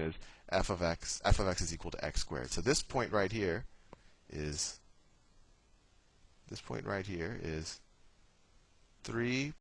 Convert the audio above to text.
is f of x, f of x is equal to x squared. So this point right here is, this point right here is 3